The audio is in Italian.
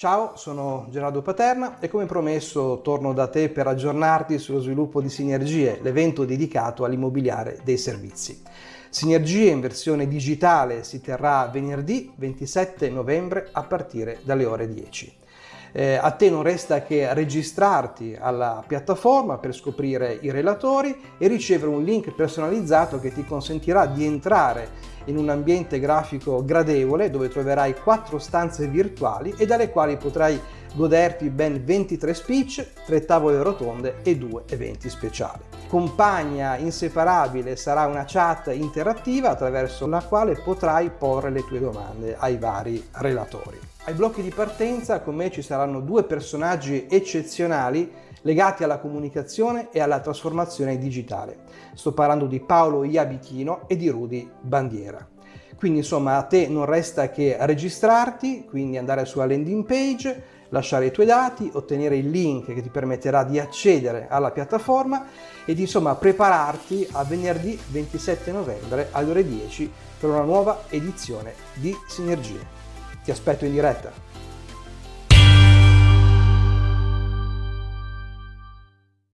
Ciao, sono Gerardo Paterna e come promesso torno da te per aggiornarti sullo sviluppo di Sinergie, l'evento dedicato all'immobiliare dei servizi. Sinergie in versione digitale si terrà venerdì 27 novembre a partire dalle ore 10. Eh, a te non resta che registrarti alla piattaforma per scoprire i relatori e ricevere un link personalizzato che ti consentirà di entrare in un ambiente grafico gradevole dove troverai quattro stanze virtuali e dalle quali potrai goderti ben 23 speech, 3 tavole rotonde e 2 eventi speciali. Compagna inseparabile sarà una chat interattiva attraverso la quale potrai porre le tue domande ai vari relatori. Ai blocchi di partenza con me ci saranno due personaggi eccezionali legati alla comunicazione e alla trasformazione digitale. Sto parlando di Paolo Iabichino e di Rudy Bandiera. Quindi insomma a te non resta che registrarti, quindi andare sulla landing page, lasciare i tuoi dati, ottenere il link che ti permetterà di accedere alla piattaforma e di insomma prepararti a venerdì 27 novembre alle ore 10 per una nuova edizione di Sinergie. Ti aspetto in diretta.